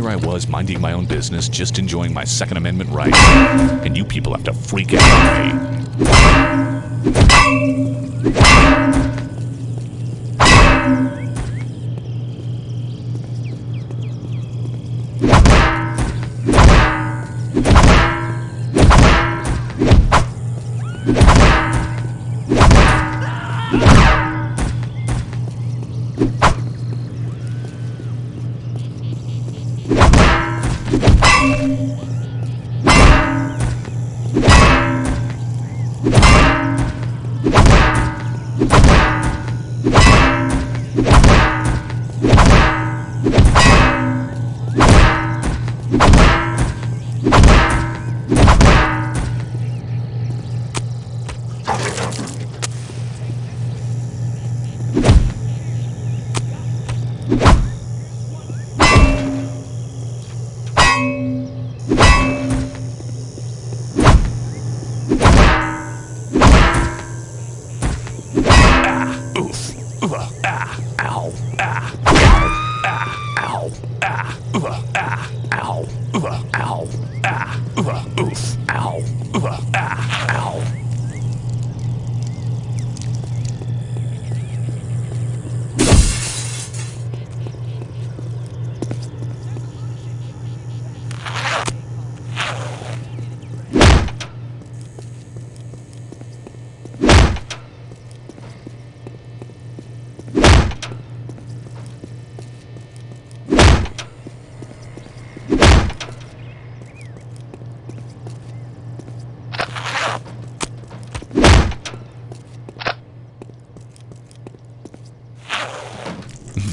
Here I was minding my own business, just enjoying my Second Amendment rights. And you people have to freak out on me. Ah! Oof. Ugh. Ah. Ow. Ah. Ow. Ah. Ow. Ah. Ugh. Ah. Ow. Ugh. Ow. Ah. Ugh. Oof. Ow. Ugh. Ah.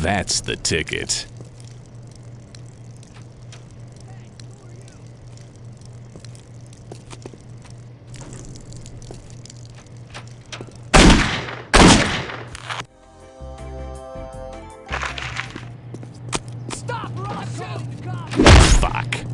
That's the ticket. Stop, or I'll shoot! God. Fuck.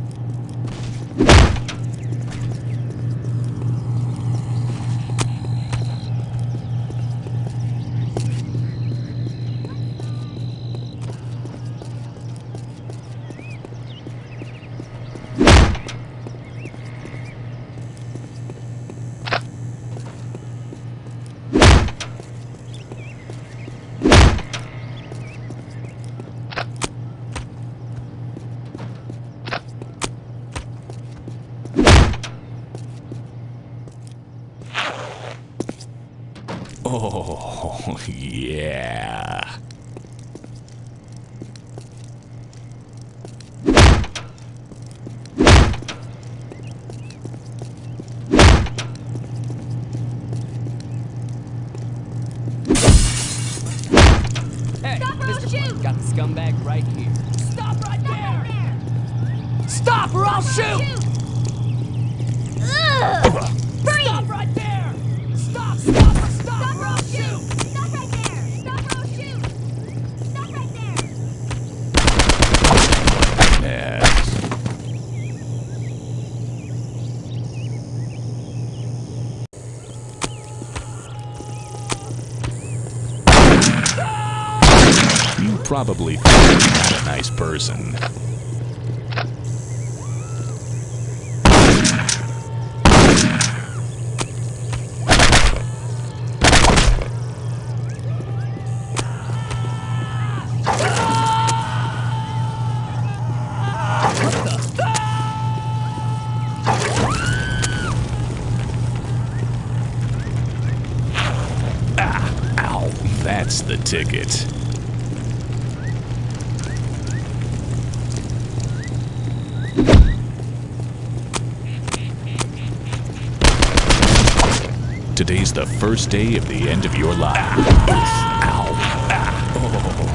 Oh, yeah. Hey, Stop or I'll Mr. shoot! Got the scumbag right here. Stop right Stop there! right Stop or I'll there! shoot! Probably not a nice person. Ah, the ticket. Today's the first day of the end of your life. Ah. Ow. Ah. Oh.